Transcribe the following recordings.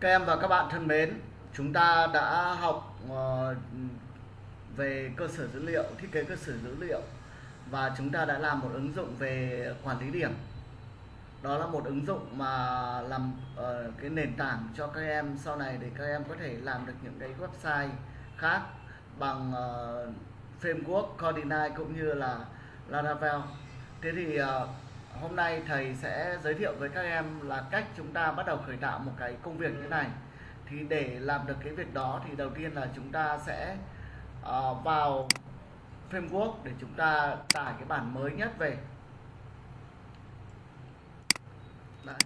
Các em và các bạn thân mến, chúng ta đã học ờ, về cơ sở dữ liệu, thiết kế cơ sở dữ liệu và chúng ta đã làm một ứng dụng về quản lý điểm. Đó là một ứng dụng mà làm ờ, cái nền tảng cho các em sau này để các em có thể làm được những cái website khác bằng ờ, framework Coordinate cũng như là Laravel. Thế thì hôm nay thầy sẽ giới thiệu với các em là cách chúng ta bắt đầu khởi tạo một cái công việc như thế này. Thì để làm được cái việc đó thì đầu tiên là chúng ta sẽ uh, vào framework để chúng ta tải cái bản mới nhất về. Đấy.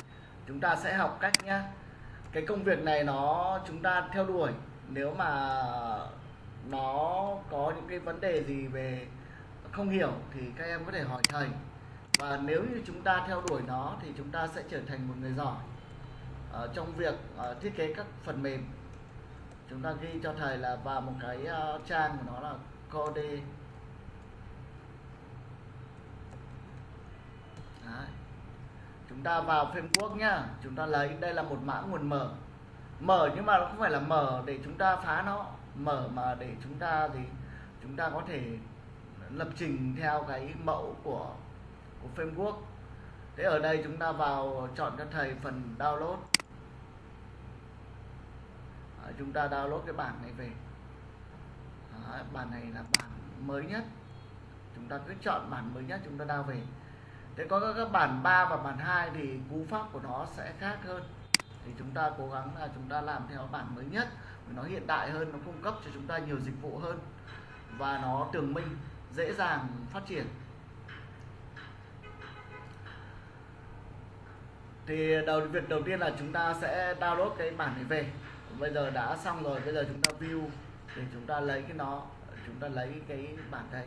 chúng ta sẽ học cách nhá. Cái công việc này nó chúng ta theo đuổi. Nếu mà nó có những cái vấn đề gì về không hiểu thì các em có thể hỏi thầy và nếu như chúng ta theo đuổi nó thì chúng ta sẽ trở thành một người giỏi uh, trong việc uh, thiết kế các phần mềm. Chúng ta ghi cho thầy là vào một cái uh, trang của nó là code. Đấy. chúng ta vào framework nhá. Chúng ta lấy đây là một mã nguồn mở. Mở nhưng mà nó không phải là mở để chúng ta phá nó. Mở mà để chúng ta thì chúng ta có thể lập trình theo cái mẫu của của framework. Thế ở đây chúng ta vào chọn cho thầy phần download. À, chúng ta download cái bản này về. À, bản này là bản mới nhất. Chúng ta cứ chọn bản mới nhất chúng ta download về. Thế có các bản 3 và bản 2 thì cú pháp của nó sẽ khác hơn. Thì chúng ta cố gắng là chúng ta làm theo bản mới nhất nó hiện đại hơn nó cung cấp cho chúng ta nhiều dịch vụ hơn. Và nó tường minh dễ dàng phát triển. Thì đầu, việc đầu tiên là chúng ta sẽ download cái bản này về. Bây giờ đã xong rồi, bây giờ chúng ta view. Để chúng ta lấy cái nó, chúng ta lấy cái bản đây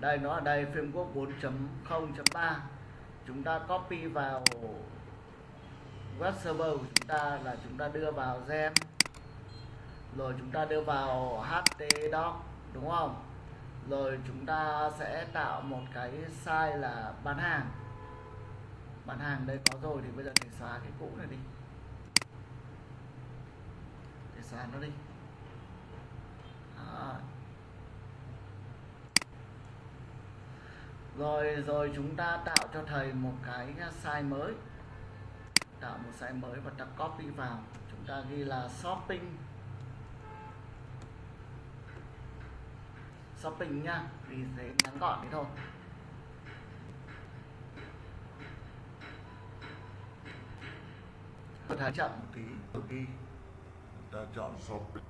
đây, nó ở đây framework 4.0.3 chúng ta copy vào web server của chúng ta là chúng ta đưa vào gem. Rồi chúng ta đưa vào htdoc đúng không? Rồi chúng ta sẽ tạo một cái size là bán hàng bán hàng đây có rồi thì bây giờ để xóa cái cũ này đi. Để xóa nó đi. Đó. rồi rồi chúng ta tạo cho thầy một cái size mới. Tạo một size mới và ta copy vào. Chúng ta ghi là shopping. Shopping nha. Vì thế ngắn gọn thế thôi. Có thái chậm một tí khi ta chọn shopping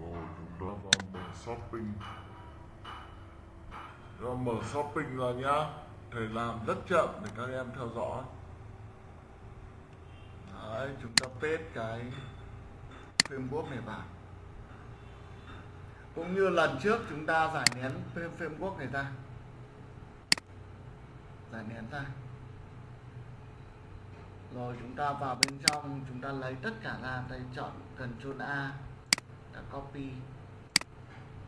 rồi chúng ta vào mở shopping. Rồi mở shopping ra nhá. Thầy làm rất chậm để các em theo dõi. Đấy, chúng ta paste cái framework này vào. Cũng như lần trước chúng ta giải nén framework này ra giải nén ra. Rồi chúng ta vào bên trong, chúng ta lấy tất cả ra đây chọn Ctrl A, đã copy,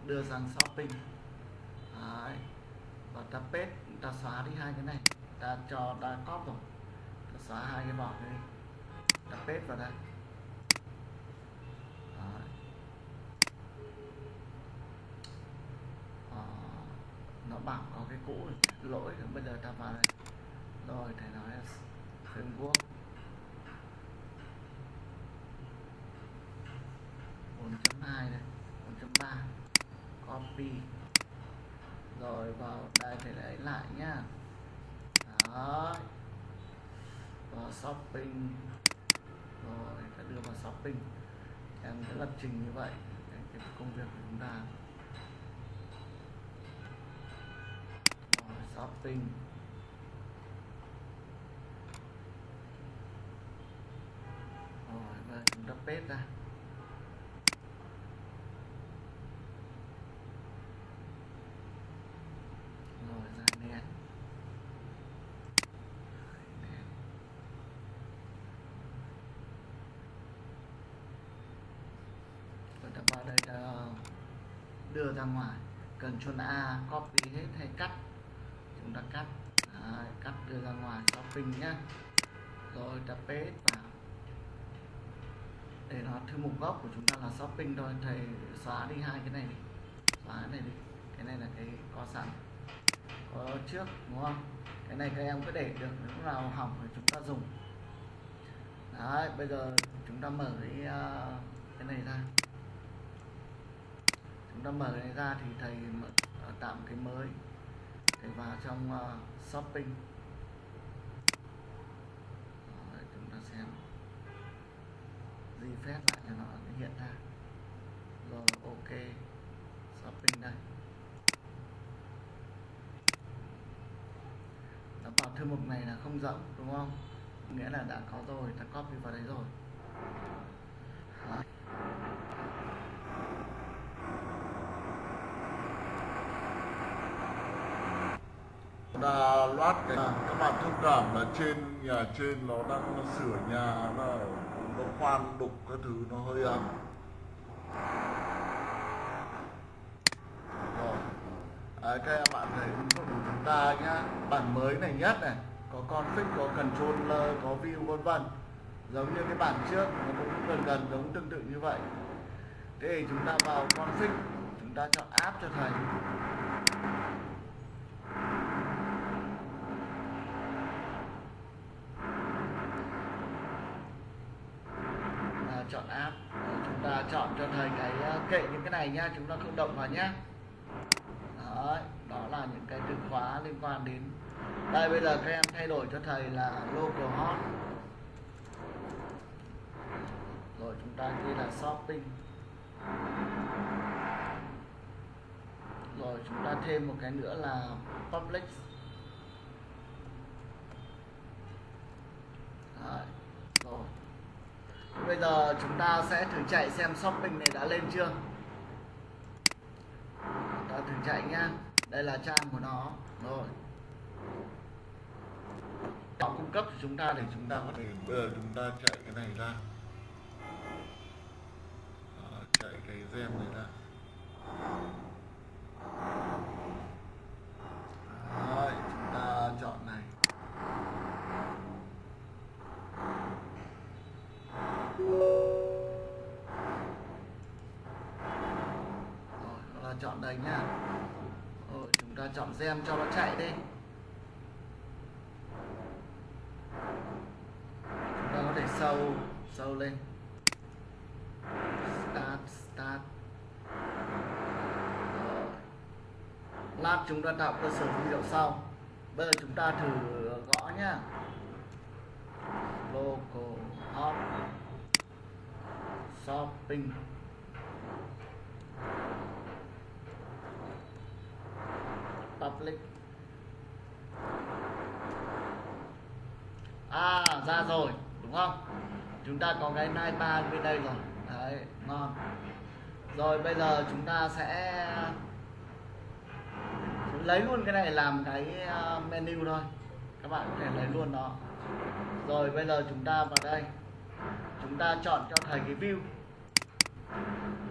đưa sang shopping. Đấy. và ta paste, ta xóa đi hai cái này. Ta cho, ta copy rồi. Ta xóa hai cái bỏ đi. Ta paste vào đây Đấy. Ờ, nó bảo có cái cũ lỗi bây giờ ta vào đây. Rồi, thầy nói là framework. 4.2 này 4.3 copy. Rồi, vào đây thầy lấy lại nhá. Đó vào shopping. Rồi, ta đưa vào shopping. Em sẽ lập trình như vậy, cái công việc của chúng ta. Shopping rồi và chúng ta paste ra. Rồi, ra nén nén rồi ta vào đây ờ, đưa ra ngoài. Cần chôn A, copy hết hay cắt chúng ta cắt Đấy, cắt đưa ra ngoài shopping nhá. Rồi tập paste vào để nó thư mục gốc của chúng ta là shopping thôi. Thầy xóa đi hai cái này đi. Xóa cái này đi. Cái này là cái có sẵn có trước đúng không? Cái này các em cứ để được lúc nào hỏng thì chúng ta dùng. Đấy bây giờ chúng ta mở cái uh, cái này ra. Chúng ta mở cái này ra thì thầy mở, ờ, uh, tạo cái mới để vào trong uh, shopping Đấy, chúng ta xem. Refresh phép lại cho nó hiện ra. Rồi, ok. Shopping đây. Nó vào thư mục này là không rộng, đúng không? Nghĩa là đã có rồi, ta copy vào đấy rồi. Đó. Là loát cái các bạn thông cảm là trên nhà trên nó đang sửa nhà nó nó khoan đục cái thứ nó hơi ấm. Rồi. À, các em bạn thấy của chúng ta nhá. Bản mới này nhất này có config có controller có view vân vân. Giống như cái bản trước nó cũng gần gần giống tương tự như vậy. Thế thì chúng ta vào config chúng ta chọn app cho thầy à, chọn app Rồi chúng ta chọn cho thầy cái uh, kệ những cái này nha chúng ta không động vào nhá. Đấy, đó là những cái từ khóa liên quan đến đây bây giờ các em thay đổi cho thầy là local hot. Rồi chúng ta ghi là shopping. Rồi chúng ta thêm một cái nữa là public. Đấy, rồi. Bây giờ chúng ta sẽ thử chạy xem shopping này đã lên chưa? Chạy nhá. Đây là trang của nó. Rồi. Nó cung cấp cho chúng ta để chúng ta có thể bây giờ chúng ta chạy cái này ra. Đó, chạy cái gem này ra. Chúng gem cho nó chạy đi. Chúng ta có thể sâu sâu lên. Start start. Rồi. Lát chúng ta tạo cơ sở dữ liệu sau. Bây giờ chúng ta thử gõ nhá. Local hot shopping public à ra rồi đúng không chúng ta có cái nai ba bên đây rồi đấy ngon rồi bây giờ chúng ta sẽ lấy luôn cái này làm cái ờ, menu thôi. Các bạn có thể lấy luôn nó. Rồi bây giờ chúng ta vào đây. Chúng ta chọn cho thầy cái view.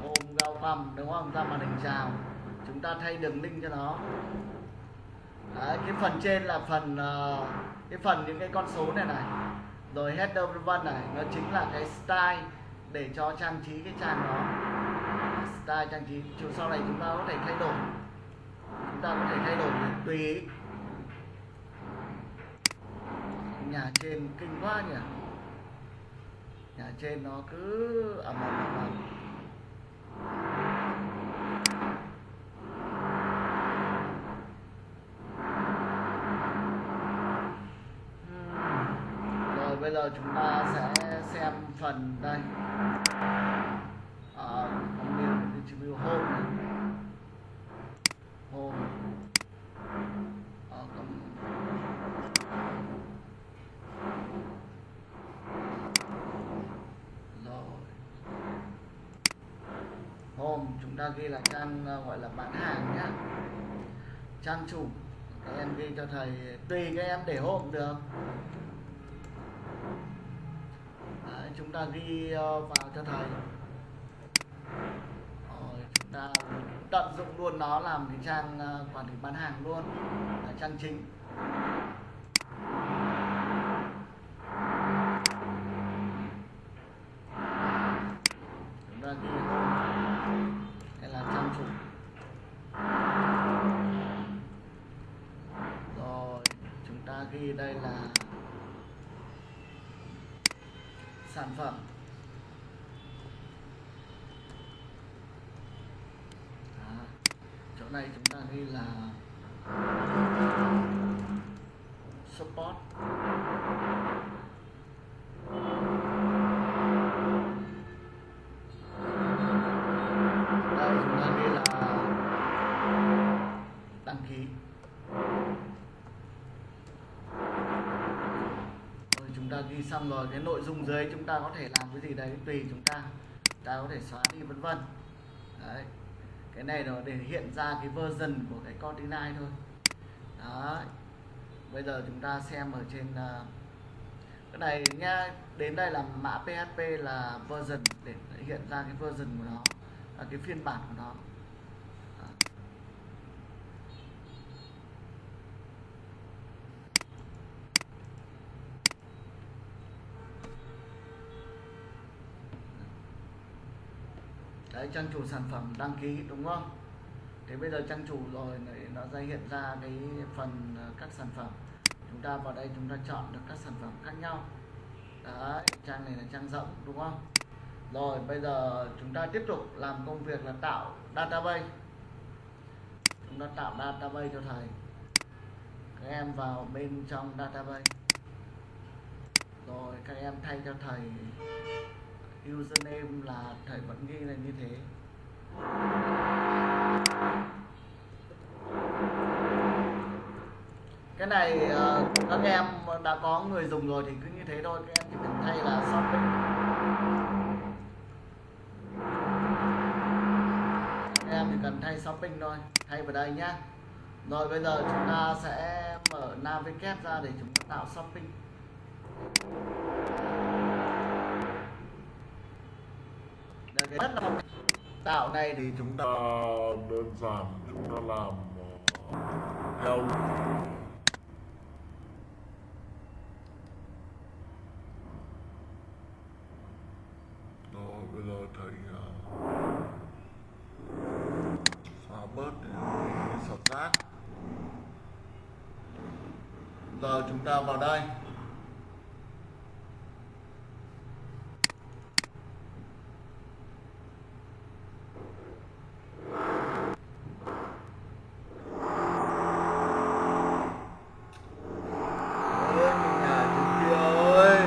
Gồm gạo phẩm đúng không? Ra màn hình chào. Chúng ta thay đường link cho nó. Đấy, cái phần trên là phần ờ, cái phần những cái con số này này. Rồi header vân vân này. Nó chính là cái style để cho trang trí cái trang đó style trang trí chiều sau này chúng ta có thể thay đổi. Chúng ta có thể thay đổi tùy ý. nhà trên kinh quá nhỉ? Nhà trên nó cứ ẩm ẩm ẩm ẩm rồi bây giờ chúng ta sẽ xem phần đây à, review home này. home à, còn rồi home chúng ta ghi là trang ờ, gọi là bán hàng nhá. Trang chủ các em ghi cho thầy tùy các em để hộp được. Đấy, chúng ta ghi ờ, vào cho thầy. Rồi chúng ta tận dụng luôn nó làm cái trang ờ, quản lý bán hàng luôn. Là trang chính chúng ta ghi home hay là trang chủ rồi chúng ta ghi đây là sản phẩm Đó. chỗ này chúng ta ghi là support đây chúng ta ghi là đăng ký rồi chúng ta ghi xong rồi cái nội dung dưới chúng ta có thể làm cái gì đấy tùy chúng ta. Ta có thể xóa đi vân vân. Đấy. Cái này là để hiện ra cái version của cái Cortina thôi. Đó bây giờ chúng ta xem ở trên uh, cái này nha đến đây là mã PHP là version để hiện ra cái version của nó là cái phiên bản của nó Đó đấy, trang chủ sản phẩm đăng ký, đúng không? Thế bây giờ trang chủ rồi nó ra hiện ra cái phần ờ, các sản phẩm. Chúng ta vào đây chúng ta chọn được các sản phẩm khác nhau. Đấy, trang này là trang rộng, đúng không? Rồi, bây giờ chúng ta tiếp tục làm công việc là tạo database. Chúng ta tạo database cho thầy. Các em vào bên trong database. Rồi, các em thay cho thầy username là thầy vẫn ghi là như thế. Cái này ờ, các em đã có người dùng rồi thì cứ như thế thôi, các em chỉ cần thay là shopping các em chỉ cần thay shopping thôi, thay vào đây nhá. Rồi bây giờ chúng ta sẽ mở navigate ra để chúng ta tạo shopping Đây, cái đất là tạo này thì chúng ta ờ, đơn giản chúng ta làm ờ, theo rồi bây giờ thầy ờ, xóa bớt cái sọt rác giờ chúng ta vào đây Ôi, nhà chú kia ơi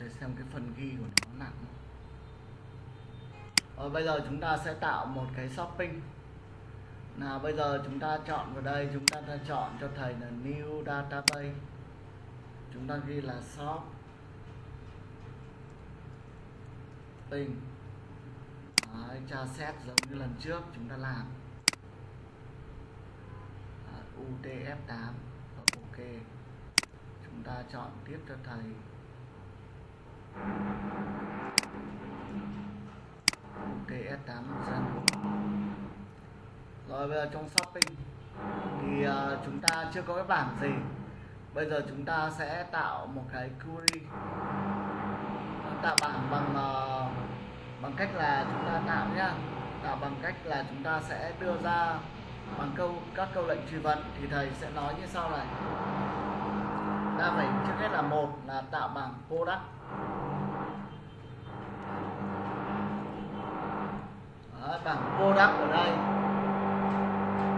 để xem cái phần ghi của nó nặng. Rồi bây giờ chúng ta sẽ tạo một cái shopping. Nào bây giờ chúng ta chọn vào đây chúng ta đã chọn cho thầy là new database. Chúng ta ghi là shop. Ping Đấy, tra xét giống như lần trước chúng ta làm. Đấy, UTF8 ờ, OK. Chúng ta chọn tiếp cho thầy. TS8 dân rồi bây giờ trong shopping thì uh, chúng ta chưa có cái bảng gì. Bây giờ chúng ta sẽ tạo một cái query. Tạo bảng bằng uh, bằng cách là chúng ta tạo nhá. Tạo bằng cách là chúng ta sẽ đưa ra bằng câu các câu lệnh truy vấn. Thì thầy sẽ nói như sau này ta phải trước hết là một là tạo bảng product. Đấy, bảng product ở đây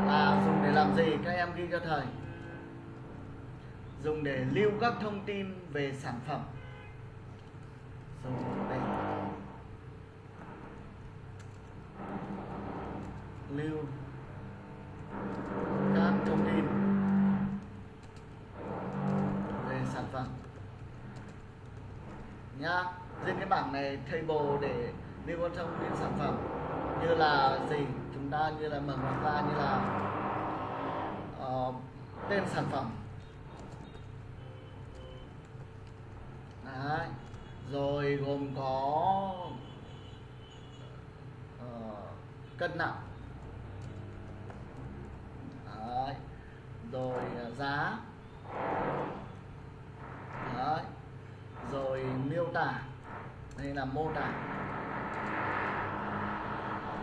là dùng để làm gì? Các em ghi cho thầy. Dùng để lưu các thông tin về sản phẩm. Dùng để lưu các thông tin về sản phẩm nhá trên cái bảng này table để lưu vào thông những sản phẩm như là gì chúng ta như là mở ngoặc ra như là uh, tên sản phẩm Đấy. rồi gồm có uh, cân nặng Đấy. rồi uh, giá Đấy tả đây là mô tả.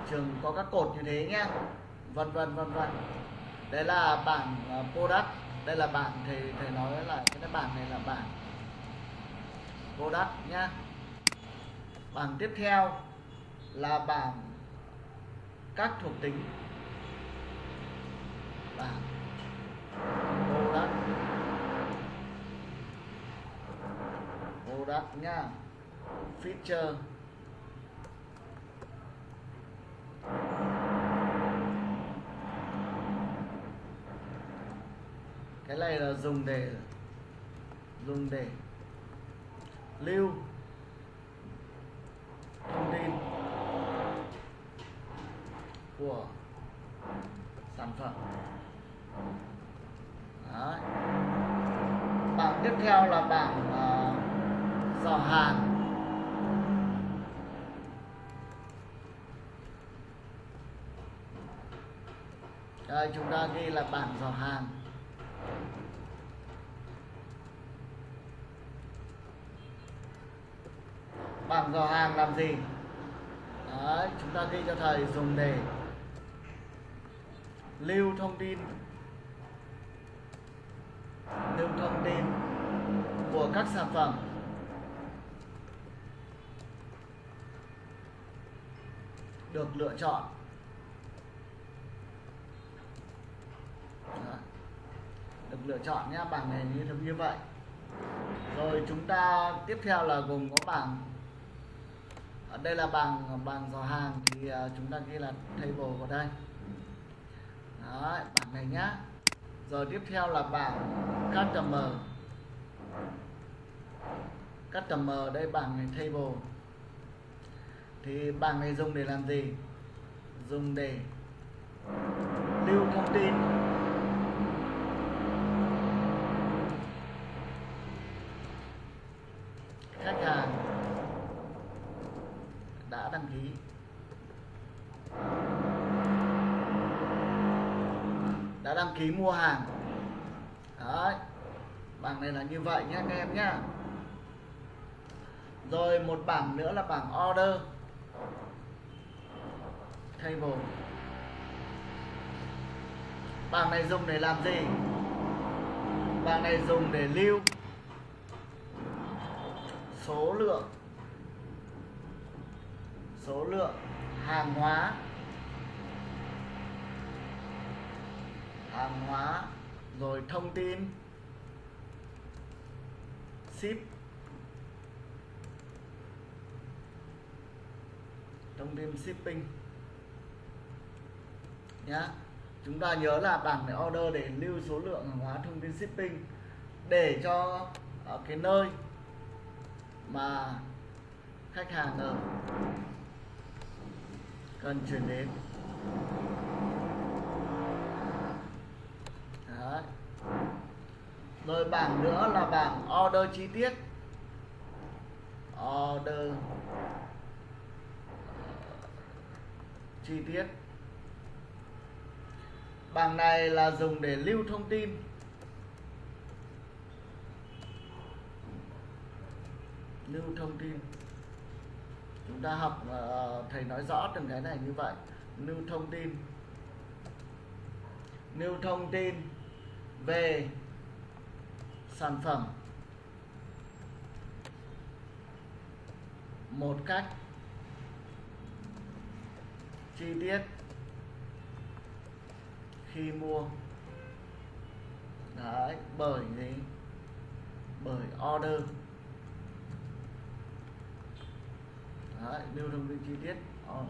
Trường có các cột như thế nhé vân vân vân vân. Đấy là bảng product đây là bảng ờ, thầy thầy nói là cái bảng này là bảng product nhá. Bảng tiếp theo là bảng các thuộc tính bảng product đặt nha. Feature. Cái này là dùng để dùng để lưu thông tin của sản phẩm. Đấy. bảng tiếp theo là bảng giỏ hàng đây chúng ta ghi là bảng giỏ hàng bảng giỏ hàng làm gì? Đấy, chúng ta ghi cho thầy dùng để lưu thông tin. Lưu thông tin của các sản phẩm. Được lựa chọn. Được lựa chọn nhé bảng này như như vậy. Rồi chúng ta tiếp theo là gồm có bảng. Ở đây là bảng bảng dò hàng thì à, chúng ta ghi là table vào đây. Đấy, bảng này nhá. Rồi tiếp theo là bảng customer. Customer đây bảng này table thì bảng này dùng để làm gì? Dùng để lưu thông tin. Khách hàng đã đăng ký. Đã đăng ký mua hàng. Đấy, bảng này là như vậy nhé, các em nhé. Rồi một bảng nữa là bảng order table. Bảng này dùng để làm gì? Bảng này dùng để lưu số lượng. Số lượng hàng hóa. Hàng hóa, rồi thông tin. Ship. Thông tin shipping nhá. Chúng ta nhớ là bảng để order để lưu số lượng hàng hóa thông tin shipping để cho ở cái nơi mà khách hàng ở cần chuyển đến. Đấy. rồi bảng nữa là bảng order chi tiết. Order ờ, chi tiết bảng này là dùng để lưu thông tin. Lưu thông tin. Chúng ta học ờ, thầy nói rõ từng cái này như vậy. Lưu thông tin. Lưu thông tin về sản phẩm. Một cách chi tiết khi mua. Đấy, bởi gì? Bởi order. Đấy lưu thông tin chi tiết. Ờ.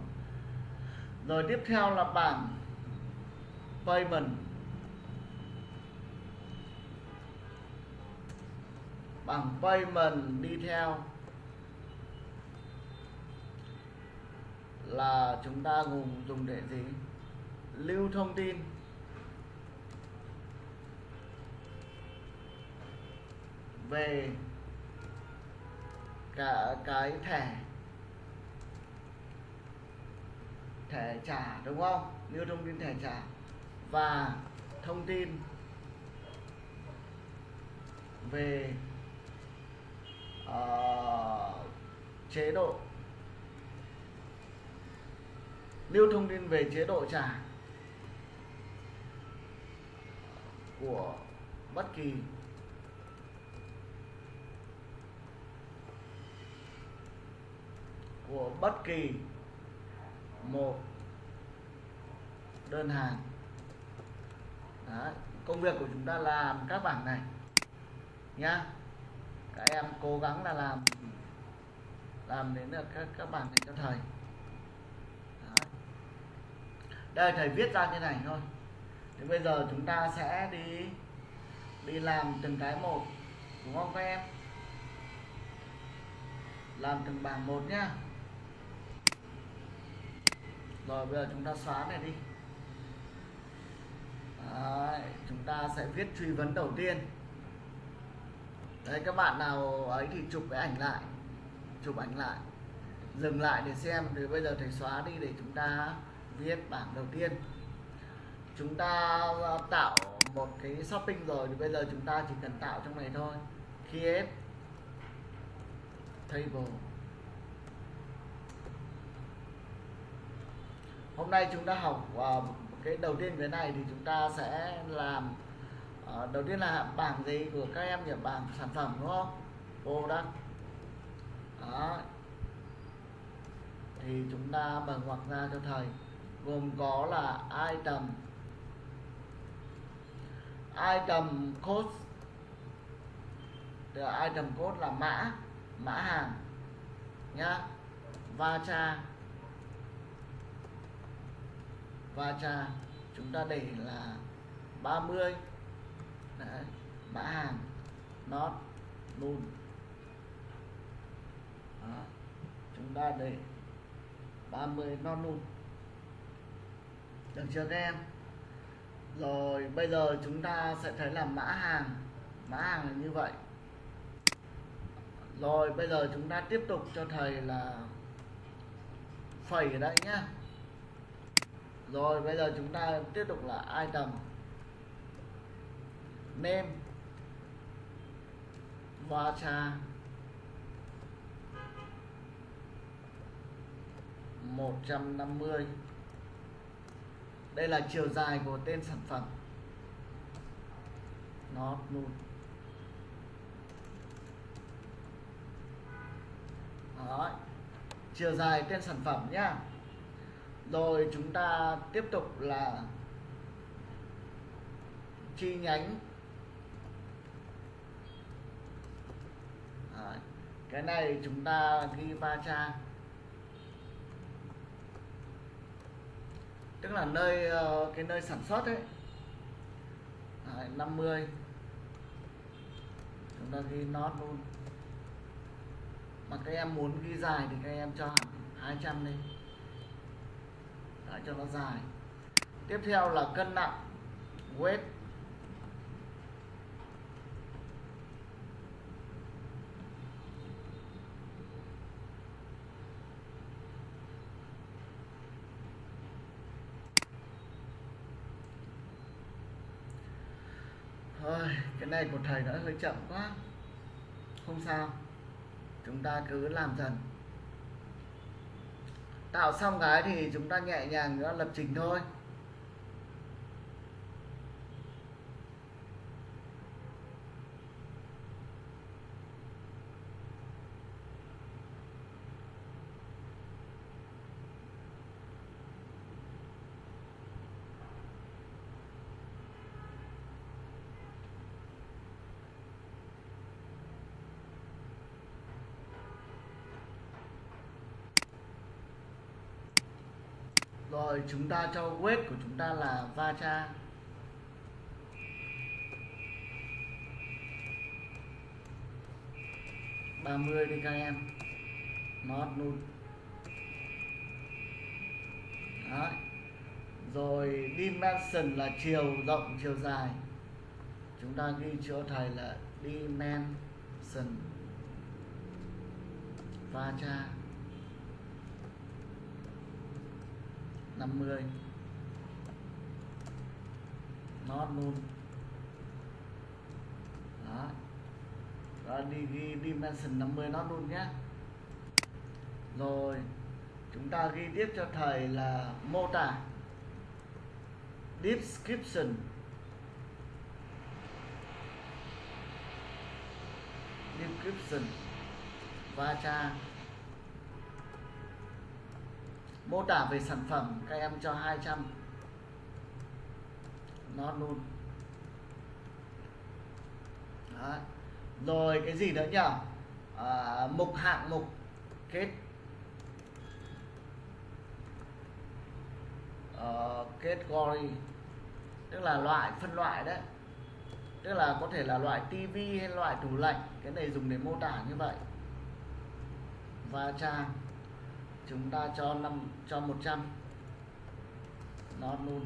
Rồi tiếp theo là bảng payment. Bảng payment đi theo là chúng ta dùng dùng để gì? Lưu thông tin. Về cả cái thẻ thẻ trả đúng không? Lưu thông tin thẻ trả và thông tin về uh, chế độ. Lưu thông tin về chế độ trả của bất kỳ của bất kỳ một đơn hàng. Đấy. công việc của chúng ta làm các bảng này nhá. Các em cố gắng là làm làm đến được các các bảng này cho thầy. Đấy. đây, thầy viết ra như này thôi. Thì bây giờ chúng ta sẽ đi đi làm từng cái một, đúng không các em? Làm từng bảng một nhá rồi bây giờ chúng ta xóa này đi. Đấy, chúng ta sẽ viết truy vấn đầu tiên. Đấy các bạn nào ấy thì chụp cái ảnh lại. Chụp ảnh lại. Dừng lại để xem thì bây giờ thầy xóa đi để chúng ta viết bảng đầu tiên. Chúng ta ờ, tạo một cái shopping rồi thì bây giờ chúng ta chỉ cần tạo trong này thôi. Create table. Hôm nay chúng ta học uh, cái đầu tiên cái này thì chúng ta sẽ làm uh, đầu tiên là bảng gì của các em nhỉ? Bảng sản phẩm đúng không? Product đó. Thì chúng ta mở ngoặc ra cho thầy. Gồm có là item. Item code. Item code là mã mã hàng nhá. Va và trà cha chúng ta để là 30 Đấy, mã hàng not null Đó. chúng ta để 30 not null được chưa các em? Rồi bây giờ chúng ta sẽ thấy là mã hàng mã hàng là như vậy. Rồi bây giờ chúng ta tiếp tục cho thầy là phẩy ở đây nhá rồi, bây giờ chúng ta tiếp tục là item. Name. Varchar 150 đây là chiều dài của tên sản phẩm. Nó luôn. Đó. chiều dài tên sản phẩm nhá rồi chúng ta tiếp tục là chi nhánh. Đấy. cái này chúng ta ghi va cha. Tức là nơi ờ, cái nơi sản xuất ấy. Đấy, 50 chúng ta ghi not luôn. Mà các em muốn ghi dài thì các em cho hẳn 200 đi lại cho nó dài. Tiếp theo là cân nặng, weight. Thôi cái này của thầy đã hơi chậm quá. Không sao. Chúng ta cứ làm dần tạo xong cái thì chúng ta nhẹ nhàng nữa lập trình thôi. Rồi chúng ta cho weight của chúng ta là vacha ba mươi đi các em. Not nun Đấy. rồi dimension là chiều rộng, chiều dài. Chúng ta ghi chỗ thầy là dimension. Vacha cha 50 not null, đó. Rồi đi ghi dimension 50 not null nhé. Rồi chúng ta ghi tiếp cho thầy là mô tả. Description. Description. Va cha mô tả về sản phẩm các em cho 200 nó luôn. Đấy. rồi cái gì nữa nhỉ? À, mục hạng mục kết. Ờ, uh, category tức là loại phân loại đấy. Tức là có thể là loại tivi hay loại tủ lạnh. Cái này dùng để mô tả như vậy. Và trang chúng ta cho năm, cho 100 nó luôn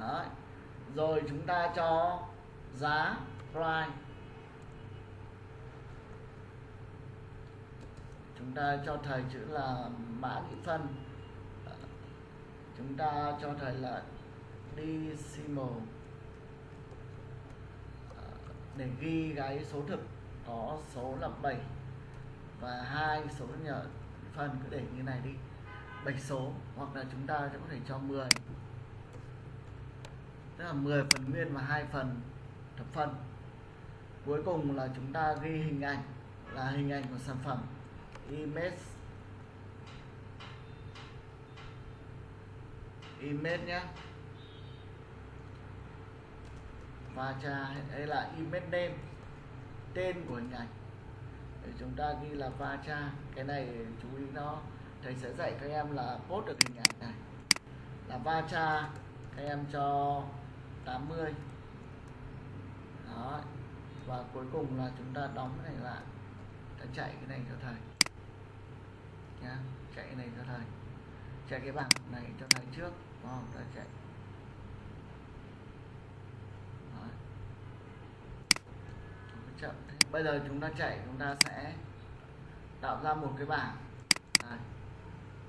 Đấy. rồi chúng ta cho giá price chúng ta cho thầy chữ là mã nhị phân. Chúng ta cho thầy là decimal. Để ghi cái số thực có số là 7 và hai số nhỏ phần cứ để như này đi. Bảy số, hoặc là chúng ta sẽ có thể cho 10 tức là 10 phần nguyên và hai phần thập phân cuối cùng là chúng ta ghi hình ảnh, là hình ảnh của sản phẩm image. Image nhé và cha đây là image name, tên của hình ảnh chúng ta ghi là va cha. Cái này chú ý nó. Thầy sẽ dạy các em là post được hình ảnh này. Là va cha. Các em cho 80 đó. Và cuối cùng là chúng ta đóng cái này lại. Ta chạy cái này cho thầy. Nhá, chạy cái này cho thầy. Chạy cái bảng này cho thầy trước. Đúng không? Ta chạy. Đó. chậm thế bây giờ chúng ta chạy chúng ta sẽ tạo ra một cái bảng. Đây.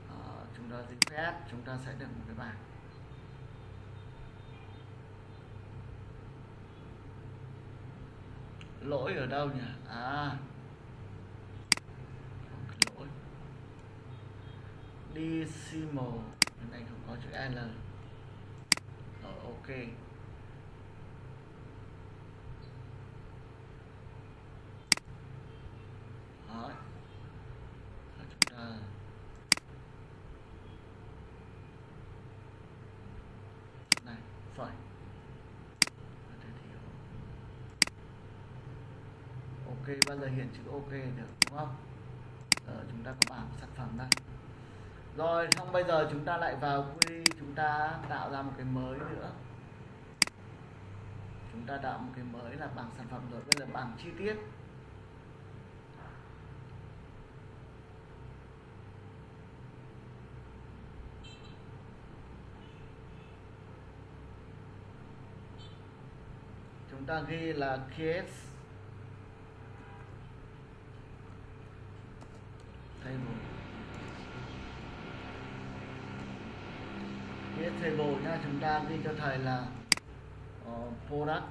Ờ, chúng ta refresh chúng ta sẽ được một cái bảng. Lỗi ở đâu nhỉ? À. Lỗi. Decimal. Cái này không có chữ L. Rồi ok Đó. Rồi chúng ta này phải ok bao giờ hiện chữ ok được, đúng không? Giờ chúng ta có bảng sản phẩm đây. Rồi, xong bây giờ chúng ta lại vào quy, chúng ta tạo ra một cái mới nữa. Chúng ta tạo một cái mới là bảng sản phẩm rồi. Bây giờ bảng chi tiết. Chúng ta ghi là case table case chúng ta ghi cho thầy là uh, product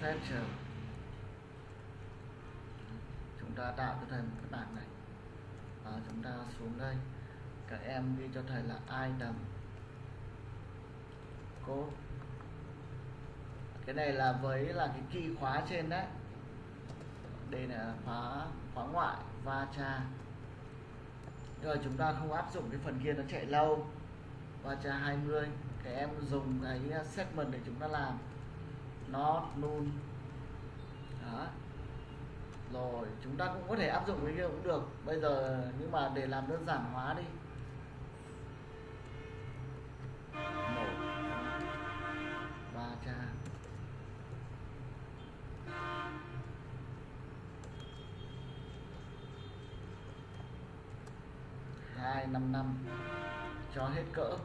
feature chúng ta tạo cho thầy một cái bảng này. Và chúng ta xuống đây. Các em ghi cho thầy là item code cái này là với là cái key khóa trên đấy đây là khóa khóa ngoại, va cha. Rồi chúng ta không áp dụng cái phần kia nó chạy lâu. Va cha 20 các em dùng cái uh, segment để chúng ta làm. Not, null. Đó. Rồi, chúng ta cũng có thể áp dụng cái kia cũng được. Bây giờ, nhưng mà để làm đơn giản hóa đi. Một. 255 cho hết cỡ.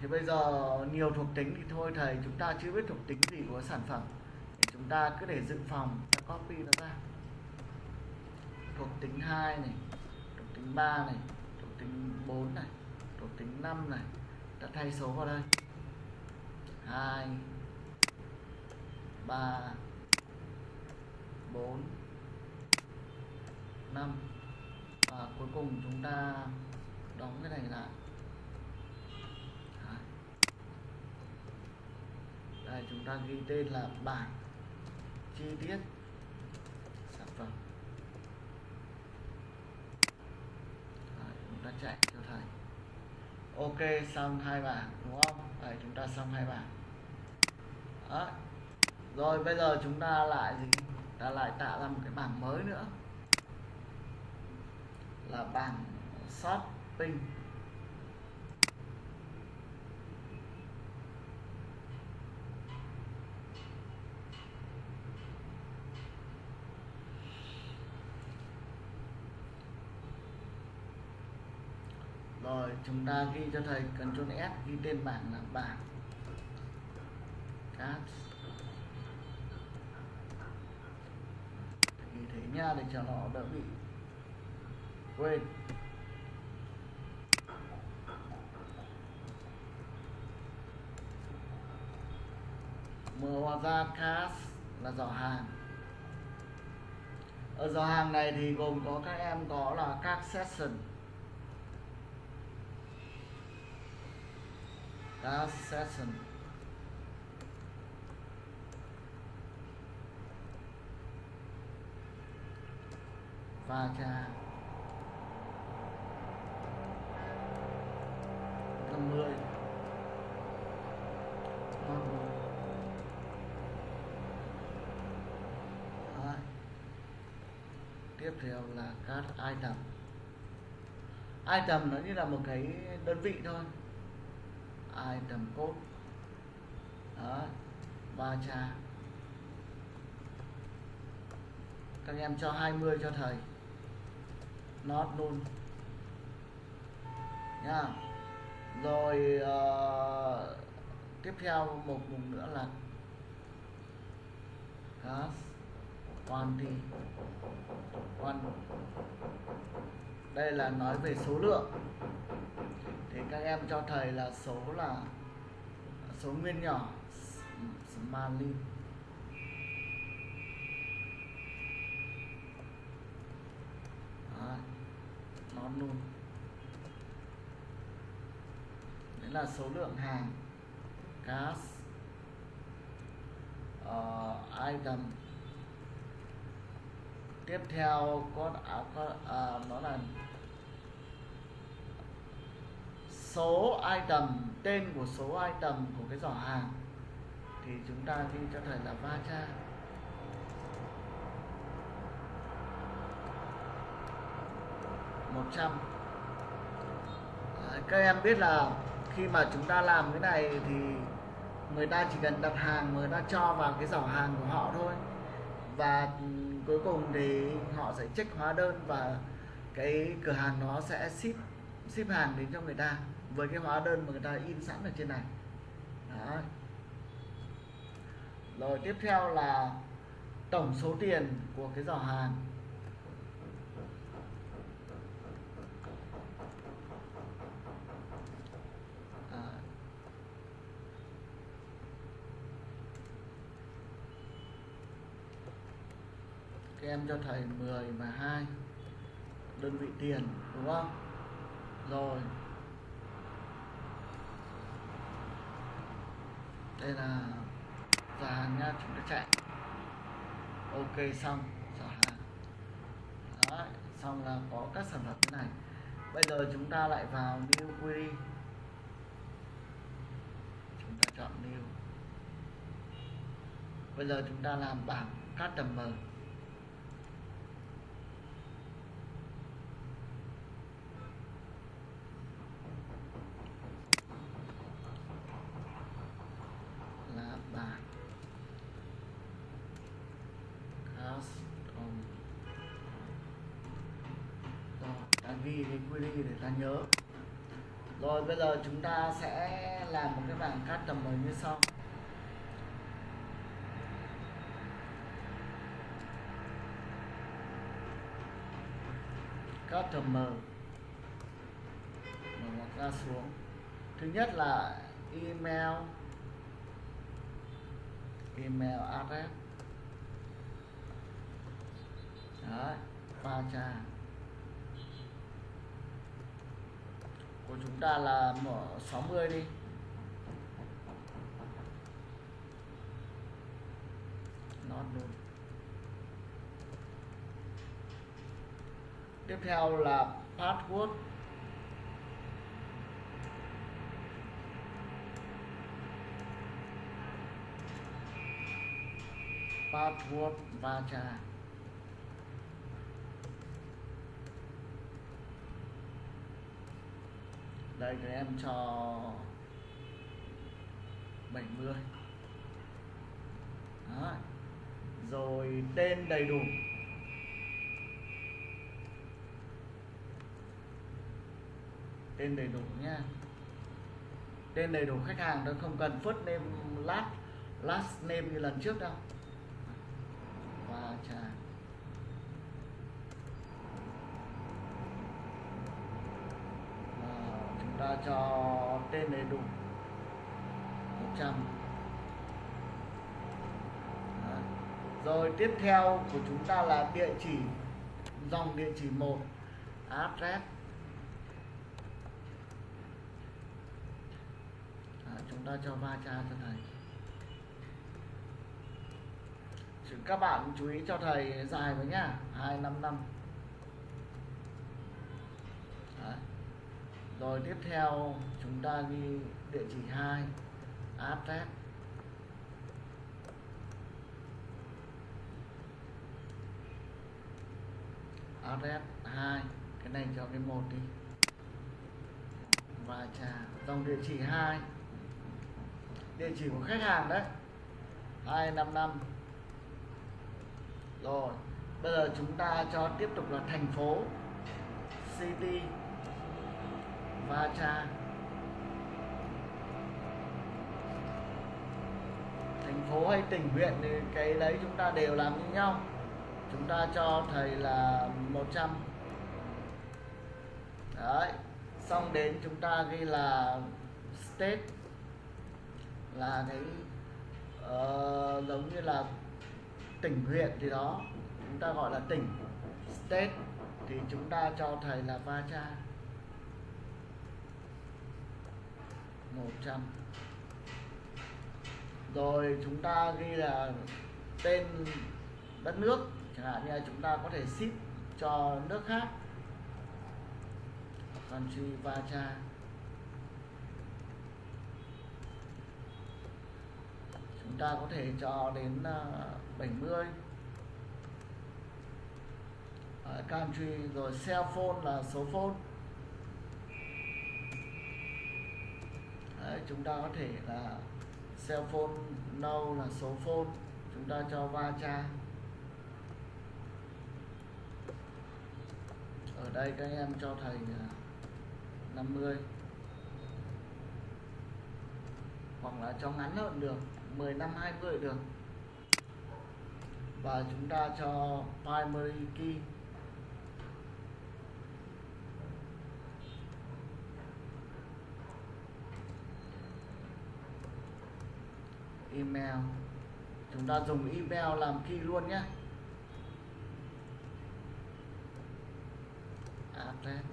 Thì bây giờ nhiều thuộc tính thì thôi thầy, chúng ta chưa biết thuộc tính gì của sản phẩm. Thì chúng ta cứ để dự phòng, ta copy nó ra. Thuộc tính 2 này, thuộc tính 3 này, thuộc tính 4 này, thuộc tính 5 này. Ta thay số vào đây. 2 3 4 5 và cuối cùng chúng ta đóng cái này lại. Đây chúng ta ghi tên là bảng chi tiết sản phẩm. Đấy, chúng ta chạy cho thầy. Ok xong hai bảng đúng không? Đấy, chúng ta xong hai bảng. Đấy. rồi bây giờ chúng ta lại gì? Ta lại tạo ra một cái bảng mới nữa là bảng shopping rồi, chúng ta ghi cho thầy Ctrl S, ghi tên bảng là bảng cát ghi thế nha, để cho nó đỡ bị quên. Mở ra là giỏ hàng. Ở giỏ hàng này thì gồm có các em có là các session. Các session. Và trà. Tiếp theo là các item. Item nó như là một cái đơn vị thôi. Item code. Đó ba cha. Các em cho 20 cho thầy. Not luôn nha. Rồi uh, tiếp theo một vùng nữa là gas quantity quan đây là nói về số lượng. Thì các em cho thầy là số là số nguyên nhỏ Smiley nó luôn đấy là số lượng hàng. Gas, uh, item tiếp theo có, à, có à, nó là số item tên của số item của cái giỏ hàng. Thì chúng ta ghi cho thầy là va cha. Một trăm. Các em biết là khi mà chúng ta làm cái này thì người ta chỉ cần đặt hàng người ta cho vào cái giỏ hàng của họ thôi. Và cuối cùng thì họ sẽ check hóa đơn và cái cửa hàng nó sẽ ship ship hàng đến cho người ta với cái hóa đơn mà người ta in sẵn ở trên này Đó. rồi tiếp theo là tổng số tiền của cái giỏ hàng à. các em cho thầy 10 và 2 đơn vị tiền đúng không? Rồi. Đây là giá nha chúng ta chạy. Ok xong. Hàng Đấy, xong là có các sản phẩm thế này. Bây giờ chúng ta lại vào new query. Chúng ta chọn new. Bây giờ chúng ta làm bảng customer. Ghi cái để ta nhớ. Rồi, bây giờ chúng ta sẽ làm một cái bảng customer như sau. Customer mở ngoặc ra xuống. Thứ nhất là email. Email address. Đấy, ba trang của chúng ta là mở 60 đi. Not luôn tiếp theo là password. Password va đây em cho 70 Đó. rồi, tên đầy đủ. Tên đầy đủ nha. Tên đầy đủ khách hàng tôi không cần first name last last name như lần trước đâu. Và trà Và chúng ta cho tên đầy đủ. 100 Đấy. rồi tiếp theo của chúng ta là địa chỉ dòng địa chỉ 1 address. Đấy, chúng ta cho va cha cho thầy. Các bạn chú ý cho thầy dài với nhá. 255 rồi tiếp theo, chúng ta ghi địa chỉ 2 address. Address 2 cái này cho cái một đi. Và trả dòng địa chỉ 2 địa chỉ của khách hàng đấy. 255 rồi, bây giờ chúng ta cho tiếp tục là thành phố, city và cha thành phố hay tỉnh huyện thì cái đấy chúng ta đều làm như nhau. Chúng ta cho thầy là 100 đấy xong đến chúng ta ghi là state. Là cái uh, giống như là tỉnh huyện thì đó chúng ta gọi là tỉnh. State thì chúng ta cho thầy là va cha 100 rồi chúng ta ghi là tên đất nước chẳng hạn như là chúng ta có thể ship cho nước khác. Country va cha. Chúng ta có thể cho đến uh, 70 uh, country rồi cell phone là số phone. Đấy, chúng ta có thể là cell phone nâu no là số phone. Chúng ta cho va cha ở đây các em cho thầy 50 à, hoặc là cho ngắn hơn được 10 năm 20 được. Và chúng ta cho primary key. Email. Chúng ta dùng email làm key luôn nhé. Address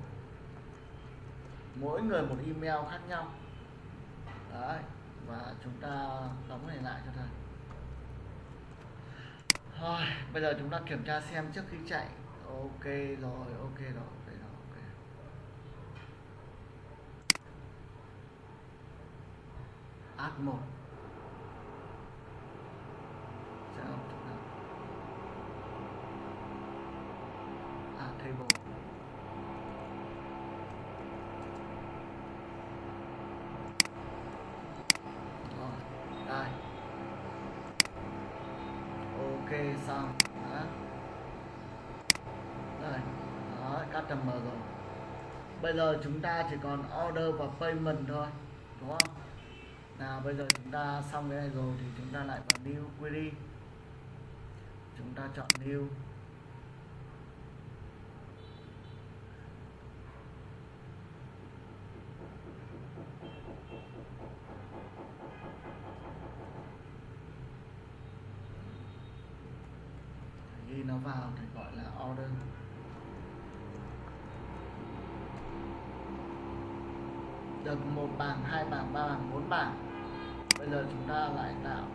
mỗi người một email khác nhau. Đấy, và chúng ta đóng này lại cho thầy. Thôi, bây giờ chúng ta kiểm tra xem trước khi chạy. Ok rồi ok rồi ok rồi, ok. Add một. Không chỗ nào à table. Rồi đây ok, xong. Đó đây đó customer rồi. Bây giờ chúng ta chỉ còn order và payment thôi, đúng không? Nào, bây giờ chúng ta xong cái này rồi thì chúng ta lại vào new query chúng ta chọn new. Ghi nó vào thì gọi là order. Được một bảng, hai bảng, ba bảng, bốn bảng. Bây giờ chúng ta lại tạo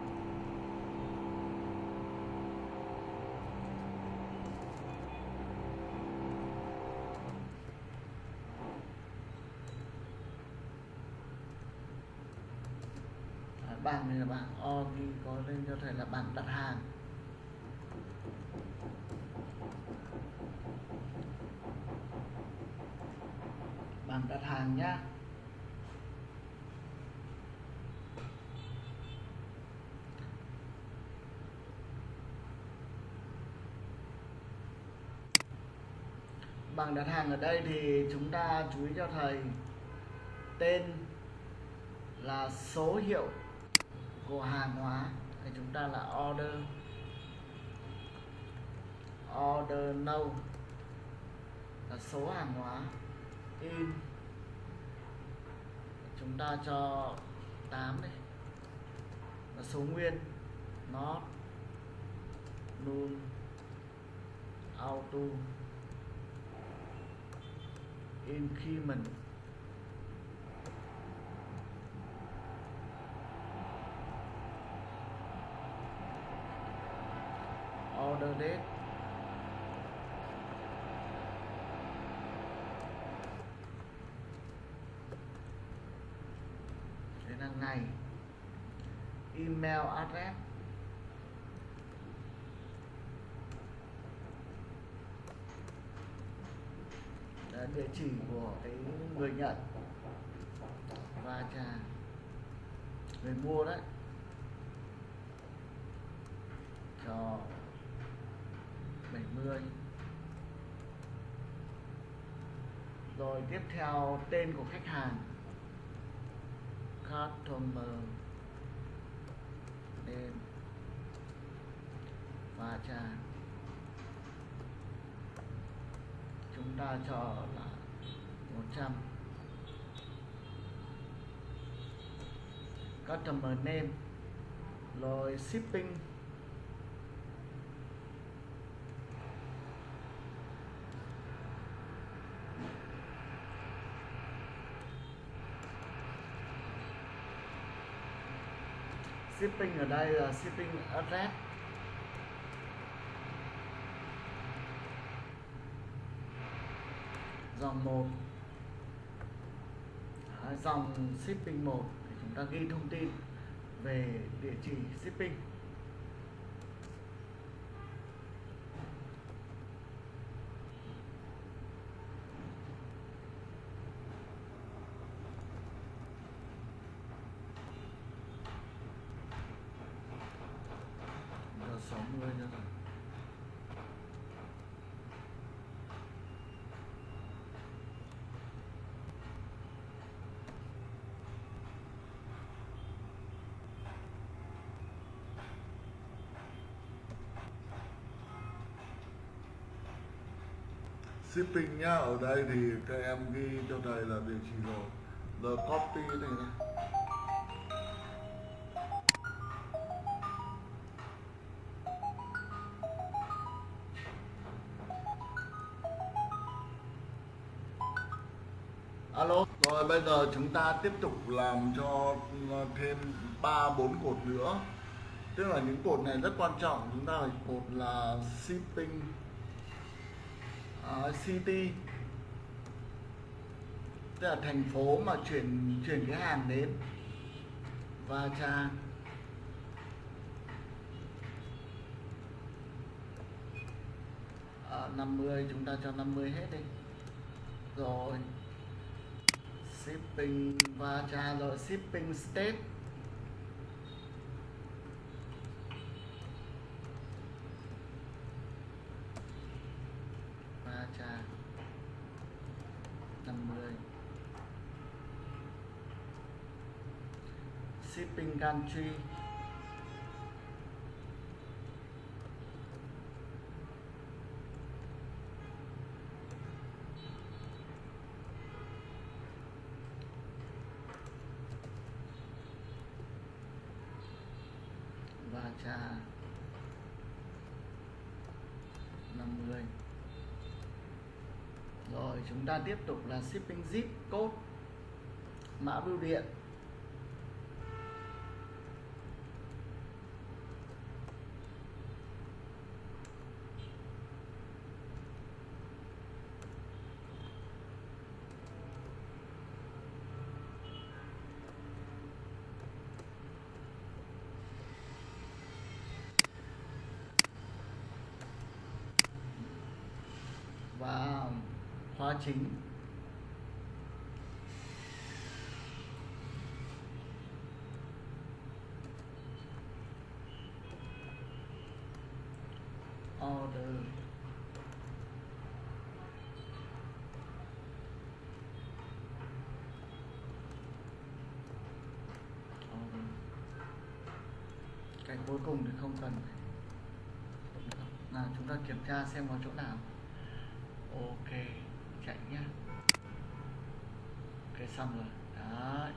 À, bảng này có lên cho thầy là bảng đặt hàng. Bảng đặt hàng nhá. Bảng đặt hàng ở đây thì chúng ta chú ý cho thầy. Tên là số hiệu của hàng hóa, thì chúng ta là order. Order no là số hàng hóa in. Chúng ta cho 8 đây là số nguyên nó null, auto. Increment order date đây là ngày email address. Đó, địa chỉ của cái người nhận và trà người mua đấy. Cho 70 rồi tiếp theo, tên của khách hàng. Customer. Name và trả. Chúng ta cho là 100 customer name. Rồi shipping. Shipping ở đây là shipping address. Dòng 1 dòng shipping 1 thì chúng ta ghi thông tin về địa chỉ shipping. Giờ 60 cho rồi shipping nhá, ở đây thì các em ghi cho thầy là địa chỉ rồi. Giờ copy này này rồi bây giờ chúng ta tiếp tục làm cho ờ, thêm ba bốn cột nữa. Tức là những cột này rất quan trọng. Chúng ta phải cột là shipping uh, city. Tức là thành phố mà chuyển chuyển cái hàng đến. Và cha à, 50 chúng ta cho 50 hết đi. Rồi shipping và trả lời shipping state. Và trả 50 shipping country. Trà 50 rồi chúng ta tiếp tục là shipping zip code. Mã bưu điện và khóa chính. Order. Order. Cái cuối cùng thì không cần là chúng ta kiểm tra xem có chỗ nào ok chạy nhá ok xong rồi đấy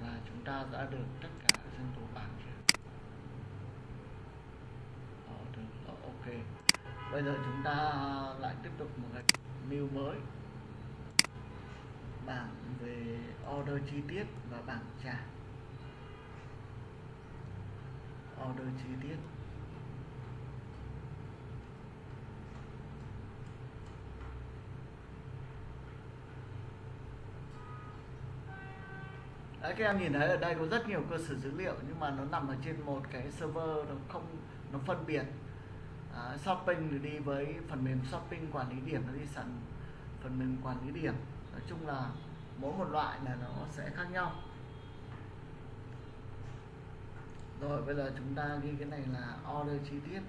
là chúng ta đã được tất cả dân tố bảng chưa Ờ, được Ờ, ok bây giờ chúng ta lại tiếp tục một cái new mới. Bảng về order chi tiết và bảng trả. Order chi tiết. Đấy, các em nhìn thấy ở đây có rất nhiều cơ sở dữ liệu nhưng mà nó nằm ở trên một cái server nó không nó phân biệt à, shopping thì đi với phần mềm shopping quản lý điểm nó đi sẵn phần mềm quản lý điểm. Nói chung là mỗi một loại là nó sẽ khác nhau. Rồi bây giờ chúng ta ghi cái này là order chi tiết.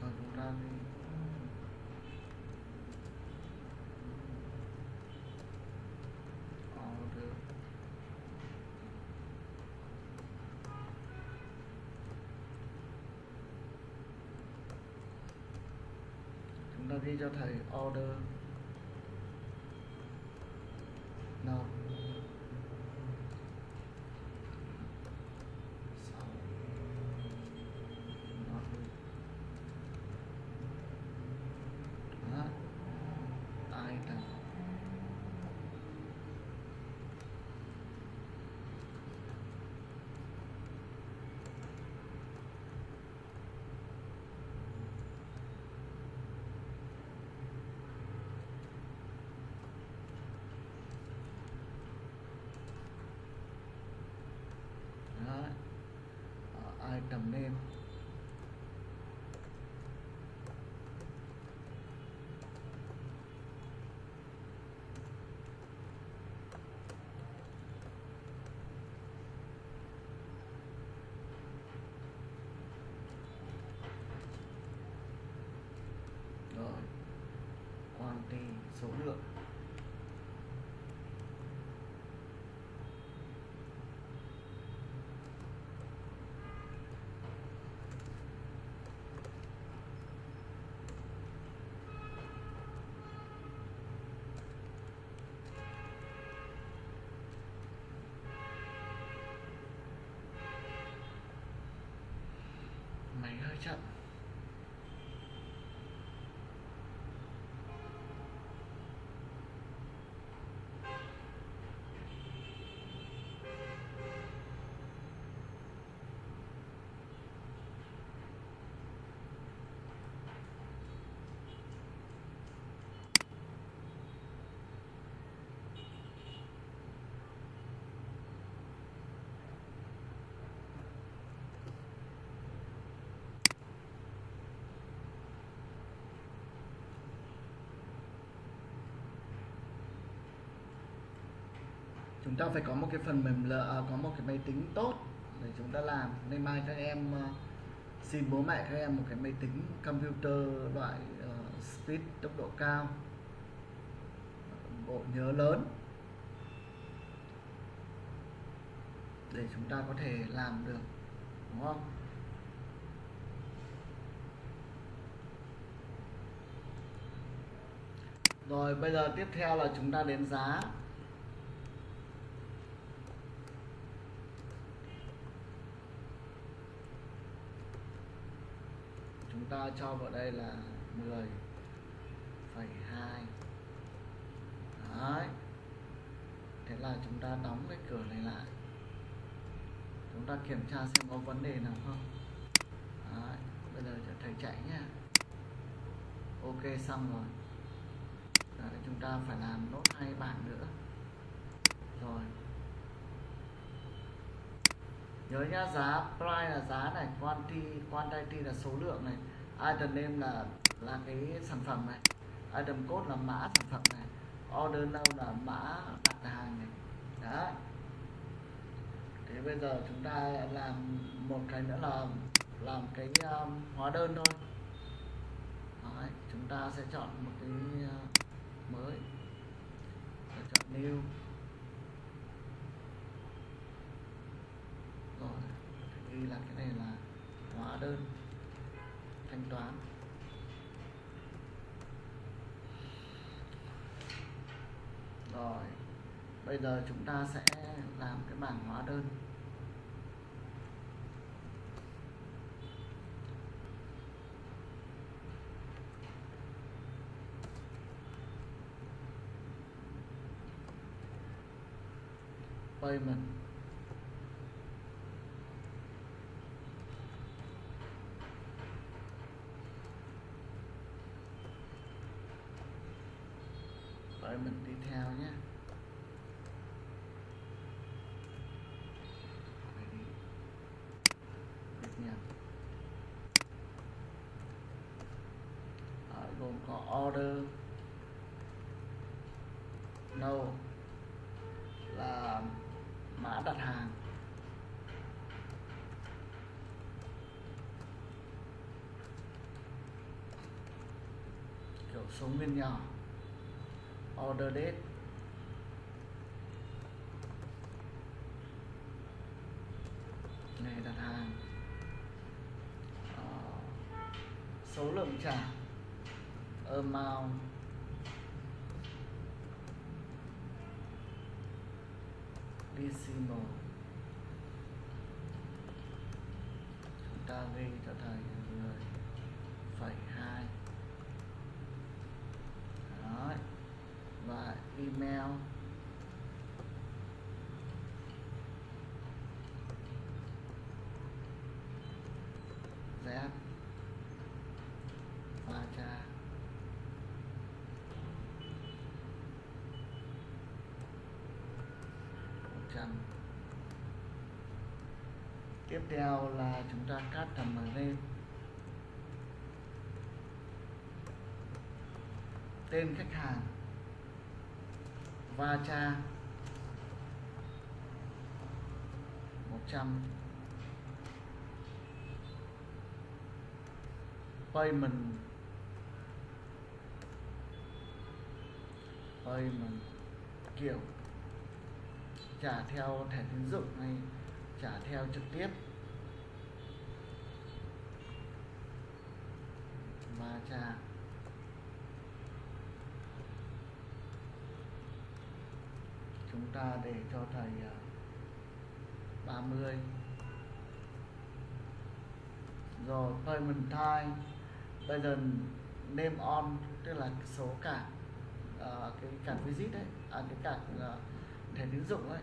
Rồi chúng ta order đi cho thầy order no sáu not good. Đó. item Đó. Ờ, item name rồi cái số lượng. Máy hơi chậm. Chúng ta phải có một cái phần mềm lợ à, có một cái máy tính tốt để chúng ta làm. Nên mai các em ờ, xin bố mẹ các em một cái máy tính computer loại uh, speed tốc độ cao. Bộ nhớ lớn. Để chúng ta có thể làm được đúng không? Rồi bây giờ tiếp theo là chúng ta đến giá chúng ta cho vào đây là 10 phẩy hai. Đấy. Thế là chúng ta đóng cái cửa này lại. Chúng ta kiểm tra xem có vấn đề nào không. Đấy bây giờ cho thầy chạy nhé ok xong rồi. Đấy, chúng ta phải làm nốt hai bảng nữa. Rồi. Nhớ nhá giá price là giá này quantity quantity là số lượng này item name là là cái sản phẩm này. Item code là mã sản phẩm này. Order now là mã đặt hàng này. Đấy. Thế bây giờ chúng ta làm một cái nữa là làm cái um, hóa đơn thôi. Đấy, chúng ta sẽ chọn một cái uh, mới. Rồi chọn new. Rồi ghi là cái này là hóa đơn thanh toán. Rồi bây giờ chúng ta sẽ làm cái bảng hóa đơn. Payment. Mình đi theo nhé. Đi. Gồm có order. No. Là mã đặt hàng. Kiểu số nguyên nhỏ order date. Ngày đặt hàng. Uh, số lượng trả. Amount. Decimal. Chúng ta ghi cho thầy người phẩy hai Đấy. và email z và cha một trăm tiếp theo là chúng ta cắt tầm ở lên tên khách hàng. Va cha. 100 payment. Payment. Kiểu. Trả theo thẻ tín dụng hay trả theo trực tiếp. Và chúng ta để cho thầy à, 30 rồi payment time bây giờ name on tức là số cả uh, cái card visit đấy à, cái card uh, à, thẻ tín dụng ấy.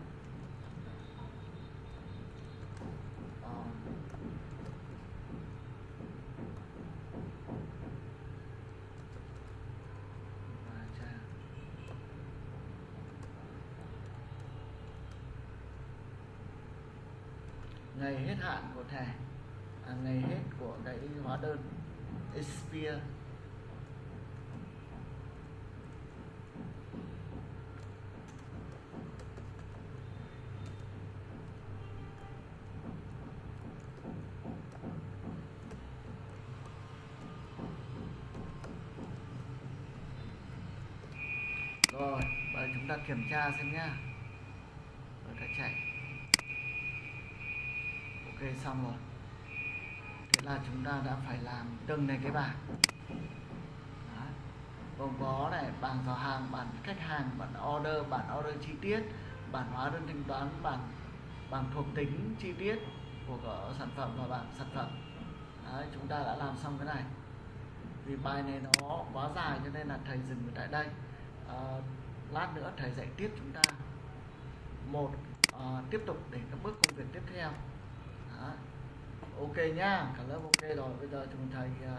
thể à, ngày hết của cái hóa đơn expire. Rồi bây giờ chúng ta kiểm tra xem nhá. Xong rồi. Thế là chúng ta đã phải làm từng này cái bảng. Gồm có này bảng giao hàng bản khách hàng bản order bản order chi tiết bản hóa đơn thanh toán bản bảng thuộc tính chi tiết của sản phẩm và bảng sản phẩm. Đấy, chúng ta đã làm xong cái này. Vì bài này nó quá dài cho nên là thầy dừng tại đây. À, lát nữa thầy dạy tiếp chúng ta. Một à, tiếp tục để các bước công việc tiếp theo. Đó. ok nhá cả lớp ok rồi bây giờ chúng thầy à,